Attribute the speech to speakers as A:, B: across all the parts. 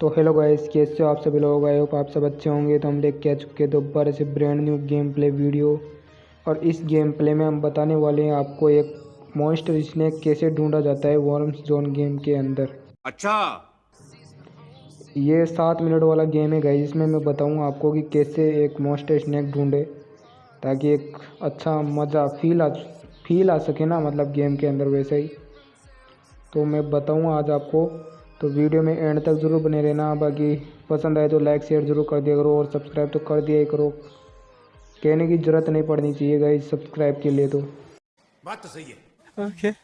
A: तो hello guys कैसे हो आप सभी लोग? आए हो आप सब अच्छे होंगे। तो हम लेके आ चुके हैं दोबारा से brand new game play video और इस गेम प्ले में हम बताने वाले हैं आपको एक मॉन्स्टर स्नैक कैसे ढूंढा जाता है वॉर्म्स जोन गेम के अंदर।
B: अच्छा।
A: ये सात मिनट वाला गेम है गाइस जिसमें मैं बताऊँगा आपको कि कैसे एक मॉन्स्टर स्नैक ढूंढे ताकि एक अच्छा मज़ा फील आ फील आ सके ना मतलब गेम के अंदर वैसे ही। तो मैं बताऊँ आज आपको तो वीडियो में एंड तक ज़रूर बने रहना। बाकी पसंद आए तो लाइक शेयर ज़रूर कर दिया करो और सब्सक्राइब तो कर दिया ही करो। कहने की ज़रूरत नहीं पड़नी चाहिए गाइस सब्सक्राइब के लिए तो।
B: बात तो सही है।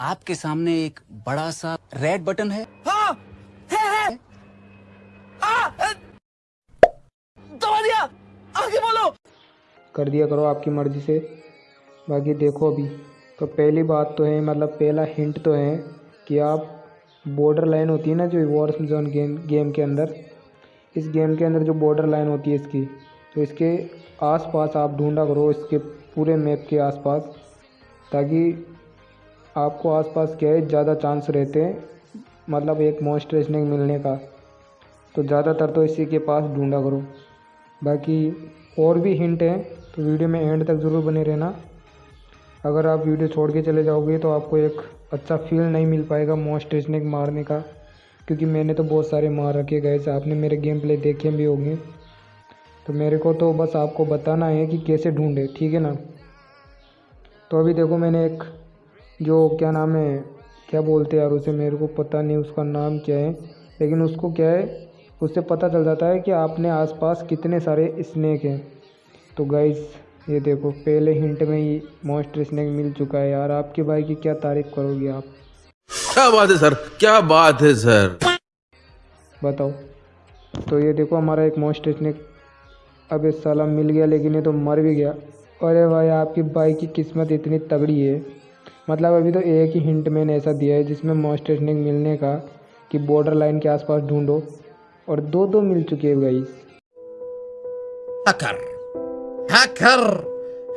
C: आपके सामने एक बड़ा सा रेड बटन है।
A: कर दिया करो आपकी मर्ज़ी से। बाकी देखो अभी तो पहली बात तो है मतलब पहला हिंट तो है कि आप बॉर्डर लाइन होती है ना जो वॉर जोन गेम गेम के अंदर? इस गेम के अंदर जो बॉर्डर लाइन होती है इसकी तो इसके आसपास आप ढूंढा करो, इसके पूरे मैप के आसपास, ताकि आपको आसपास क्या है, ज़्यादा चांस रहते हैं मतलब एक मॉन्स्टर स्नेक मिलने का। तो ज़्यादातर तो इसी के पास ढूंढा करो। बाकी और भी हिंट हैं तो वीडियो में एंड तक ज़रूर बने रहना। अगर आप वीडियो छोड़ के चले जाओगे तो आपको एक अच्छा फील नहीं मिल पाएगा मोस्ट स्नेक मारने का, क्योंकि मैंने तो बहुत सारे मार रखे गए से आपने मेरे गेम प्ले देखे भी होंगे। तो मेरे को तो बस आपको बताना है कि कैसे ढूंढे, ठीक है ना? तो अभी देखो मैंने एक जो क्या नाम है, क्या बोलते हैं यार उसे, मेरे को पता नहीं उसका नाम क्या है, लेकिन उसको क्या है, उससे पता चल जाता है कि आपने आसपास कितने सारे स्नैक हैं। तो गाइस ये देखो पहले हिंट में ही मॉन्स्टर स्नेक मिल चुका है यार। आपके भाई की क्या तारीफ़ करोगे आप?
B: क्या बात है सर? क्या बात है सर?
A: बताओ। तो ये देखो हमारा एक मॉन्स्टर स्नेक अब इस साला मिल गया लेकिन ये तो मर भी गया। अरे भाई आपकी भाई की किस्मत इतनी तगड़ी है। मतलब अभी तो एक ही हिंट मैंने ऐसा दिया है जिसमें मॉन्स्टर स्नेक मिलने का कि बॉर्डर लाइन के आसपास ढूंढो। और दो दो मिल चुके हैं गाइस
D: हैकर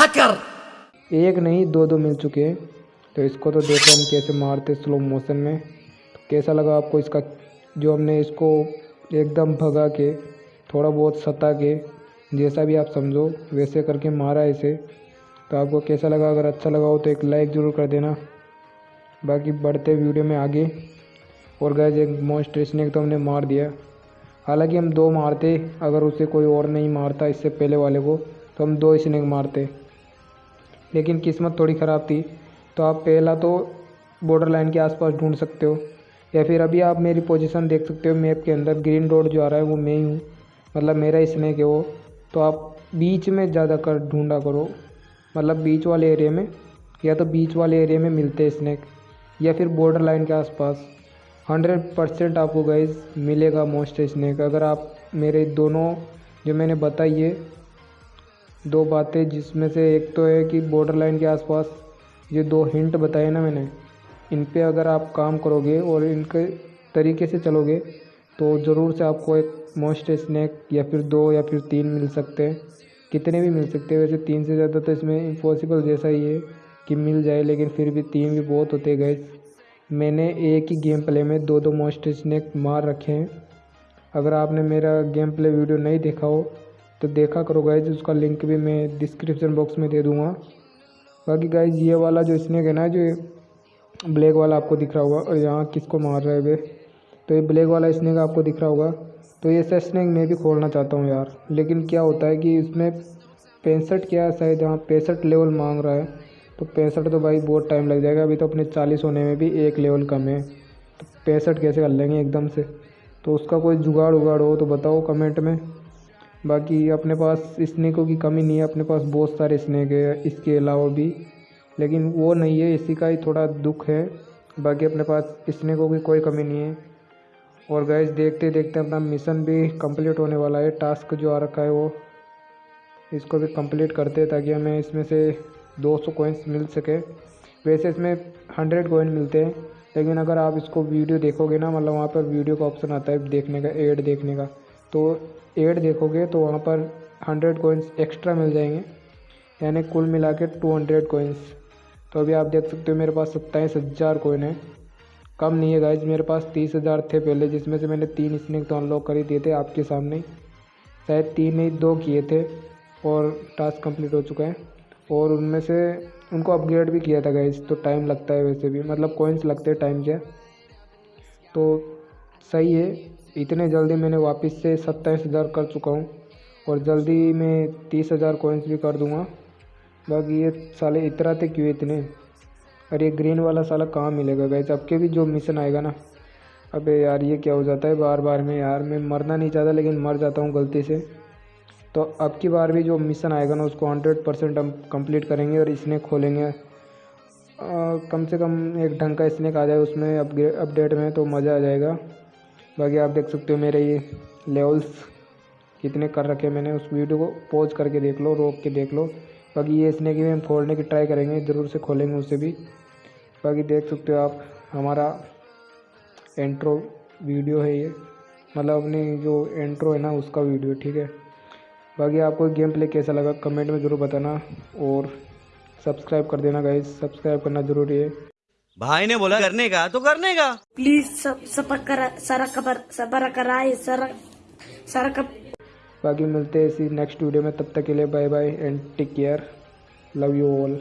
D: हैकर
A: एक नहीं, दो दो मिल चुके हैं। तो इसको तो देखो हम कैसे मारते स्लो मोशन में। तो कैसा लगा आपको इसका, जो हमने इसको एकदम भगा के, थोड़ा बहुत सता के, जैसा भी आप समझो, वैसे करके मारा इसे। तो आपको कैसा लगा? अगर अच्छा लगा हो तो एक लाइक ज़रूर कर देना। बाकी बढ़ते वीडियो में आगे। और गए एक मॉन्स्ट्रेशन एक तो हमने मार दिया। हालाँकि हम दो मारते, अगर उसे कोई और नहीं मारता इससे पहले वाले को तो हम दो स्नेक मारते। लेकिन किस्मत थोड़ी ख़राब थी तो आप पहला तो बॉर्डर लाइन के आसपास ढूंढ सकते हो, या फिर अभी आप मेरी पोजीशन देख सकते हो मैप के अंदर ग्रीन रोड जो आ रहा है वो मैं ही हूँ मतलब मेरा स्नेक है वो तो आप बीच में ज़्यादा कर ढूंढा करो मतलब बीच वाले एरिया में, या तो बीच वाले एरिया में मिलते स्नेक या फिर बॉर्डर लाइन के आसपास। हंड्रेड परसेंट आपको गाइज़ मिलेगा मोस्ट स्नैक अगर आप मेरे दोनों, जो मैंने बताई है, दो बातें जिसमें से एक तो है कि बॉर्डर लाइन के आसपास ये दो हिंट बताए ना मैंने, इन पे अगर आप काम करोगे और इनके तरीके से चलोगे तो ज़रूर से आपको एक मोस्ट स्नैक या फिर दो या फिर तीन मिल सकते हैं। कितने भी मिल सकते हैं। वैसे तीन से ज़्यादा तो इसमें इम्पॉसिबल जैसा ही है कि मिल जाए, लेकिन फिर भी तीन भी बहुत होते गए मैंने एक ही गेम प्ले में दो दो मोस्ट स्नैक मार रखे हैं। अगर आपने मेरा गेम प्ले वीडियो नहीं देखा हो तो देखा करो गाइज़ उसका लिंक भी मैं डिस्क्रिप्शन बॉक्स में दे दूँगा। बाकी गाइज़ ये वाला जो स्नैक है ना, जो ब्लैक वाला आपको दिख रहा होगा, और यहाँ किसको मार रहे वे? तो ये ब्लैक वाला स्नैक आपको दिख रहा होगा। तो ये सब स्नैक मैं भी खोलना चाहता हूँ यार। लेकिन क्या होता है कि इसमें पैंसठ क्या शायद यहाँ पैंसठ लेवल मांग रहा है। तो पैंसठ तो भाई बहुत टाइम लग जाएगा। अभी तो अपने चालीस होने में भी एक लेवल कम है। तो पैंसठ कैसे कर लेंगे एकदम से? तो उसका कोई जुगाड़ उगाड़ हो तो बताओ कमेंट में। बाकी अपने पास स्नैकों की कमी नहीं है। अपने पास बहुत सारे स्नैक है इसके अलावा भी। लेकिन वो नहीं है, इसी का ही थोड़ा दुख है। बाकी अपने पास स्नैकों की कोई कमी नहीं है। और गैस देखते देखते अपना मिशन भी कंप्लीट होने वाला है। टास्क जो आ रखा है वो, इसको भी कंप्लीट करते हैं ताकि हमें इसमें से 200 कॉइन्स मिल सके। वैसे इसमें 100 कोइन मिलते हैं, लेकिन अगर आप इसको वीडियो देखोगे ना मतलब वहाँ पर वीडियो का ऑप्शन आता है देखने का एड देखने का तो एड देखोगे तो वहाँ पर 100 कोइंस एक्स्ट्रा मिल जाएँगे। यानी कुल मिला के टू हंड्रेड कोइंस तो अभी आप देख सकते हो मेरे पास सत्ताईस हज़ार कोइन है। कम नहीं है गाइज़ मेरे पास तीस हज़ार थे पहले, जिसमें से मैंने तीन स्नेक तो अनलॉक कर ही दिए थे आपके सामने। शायद तीन ही दो किए थे और टास्क कंप्लीट हो चुका है। और उनमें से उनको अपग्रेड भी किया था गाइज़ तो टाइम लगता है वैसे भी। मतलब कोइंस लगते हैं टाइम के। तो सही है, इतने जल्दी मैंने वापस से सत्ताईस हज़ार कर चुका हूँ और जल्दी मैं तीस हज़ार कॉइन्स भी कर दूँगा। बाकी ये साले इतराते क्यों इतने? और ये ग्रीन वाला साला कहाँ मिलेगा गैस अब के भी जो मिशन आएगा ना। अबे यार, ये क्या हो जाता है? बार बार में यार, मैं मरना नहीं चाहता, लेकिन मर जाता हूँ गलती से। तो अब की बार भी जो मिशन आएगा ना उसको हंड्रेड परसेंट हम कंप्लीट करेंगे और स्नेक खोलेंगे। आ, कम से कम एक ढंग का स्नेक आ जाए उसमें अपग्रेड अपडेट में तो मज़ा आ जाएगा। बाकी आप देख सकते हो मेरे ये लेवल्स कितने कर रखे मैंने। उस वीडियो को पॉज करके देख लो रोक के देख लो। बाकी ये स्नेक भी हम खोलने की ट्राई करेंगे ज़रूर से खोलेंगे उसे भी। बाकी देख सकते हो आप हमारा एंट्रो वीडियो है ये। मतलब अपनी जो एंट्रो है ना उसका वीडियो ठीक है? बाकी आपको गेम प्ले कैसा लगा कमेंट में ज़रूर बताना और सब्सक्राइब कर देना गाइस सब्सक्राइब करना ज़रूरी है।
E: भाई ने बोला करने का तो करने का।
F: प्लीज़ सब करा सारा खबर सबर कराए सारा सारा कब
A: बाकी मिलते हैं इसी नेक्स्ट वीडियो में तब तक के लिए bye bye and take care love you all